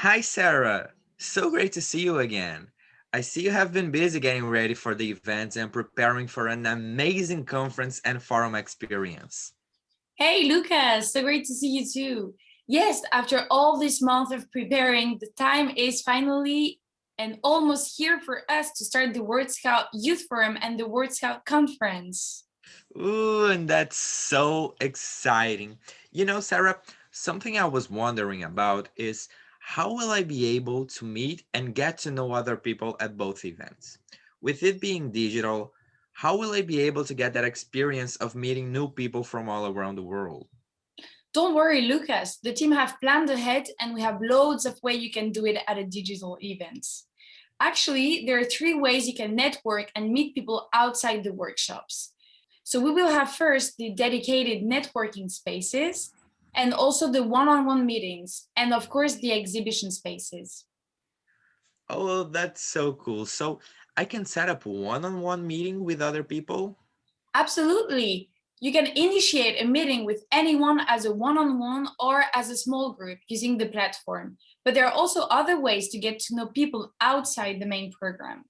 Hi, Sarah. So great to see you again. I see you have been busy getting ready for the events and preparing for an amazing conference and forum experience. Hey, Lucas, so great to see you too. Yes, after all this month of preparing, the time is finally and almost here for us to start the World Scout Youth Forum and the World Scout Conference. Ooh, and that's so exciting. You know, Sarah, something I was wondering about is how will I be able to meet and get to know other people at both events? With it being digital, how will I be able to get that experience of meeting new people from all around the world? Don't worry, Lucas. The team have planned ahead and we have loads of ways you can do it at a digital event. Actually, there are three ways you can network and meet people outside the workshops. So we will have first the dedicated networking spaces and also the one-on-one -on -one meetings and of course the exhibition spaces. Oh, that's so cool. So I can set up one-on-one -on -one meeting with other people? Absolutely. You can initiate a meeting with anyone as a one-on-one -on -one or as a small group using the platform. But there are also other ways to get to know people outside the main program.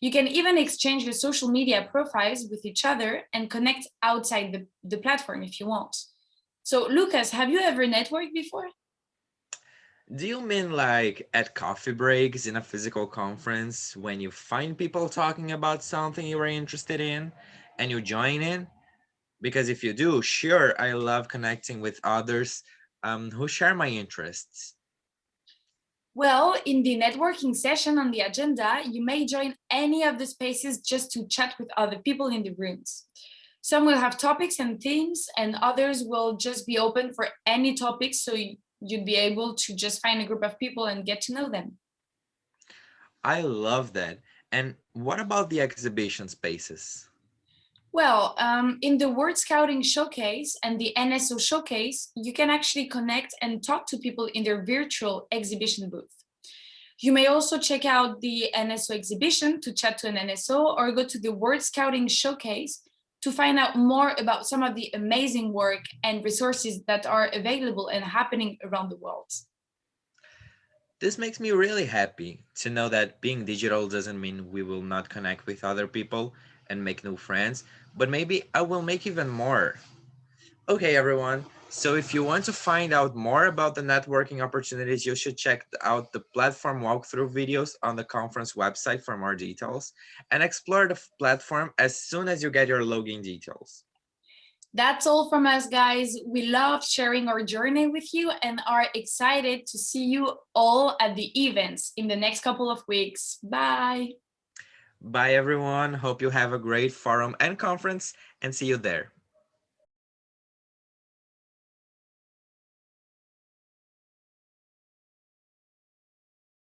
You can even exchange your social media profiles with each other and connect outside the, the platform if you want. So Lucas, have you ever networked before? Do you mean like at coffee breaks in a physical conference when you find people talking about something you are interested in and you join in? because if you do, sure, I love connecting with others um, who share my interests. Well, in the networking session on the agenda, you may join any of the spaces just to chat with other people in the rooms. Some will have topics and themes, and others will just be open for any topics, so you'd be able to just find a group of people and get to know them. I love that. And what about the exhibition spaces? Well, um, in the World Scouting Showcase and the NSO Showcase, you can actually connect and talk to people in their virtual exhibition booth. You may also check out the NSO exhibition to chat to an NSO or go to the World Scouting Showcase to find out more about some of the amazing work and resources that are available and happening around the world. This makes me really happy to know that being digital doesn't mean we will not connect with other people and make new friends, but maybe I will make even more. Okay, everyone. So if you want to find out more about the networking opportunities, you should check out the platform walkthrough videos on the conference website for more details and explore the platform as soon as you get your login details. That's all from us, guys. We love sharing our journey with you and are excited to see you all at the events in the next couple of weeks. Bye. Bye, everyone. Hope you have a great forum and conference and see you there.